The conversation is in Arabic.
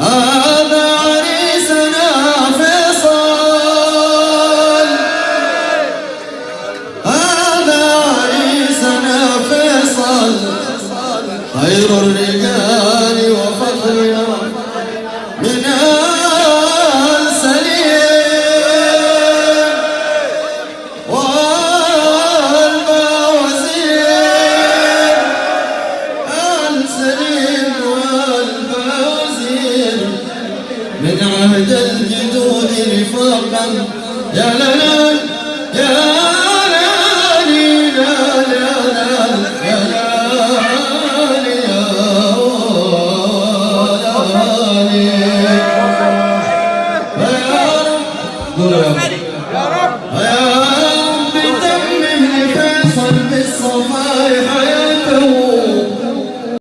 هذا عريسنا فيصل. هذا عريسنا فيصل. خير الرجال وفخرنا من آل من عهد الجدود رفاقا. يا لا لا يا Good.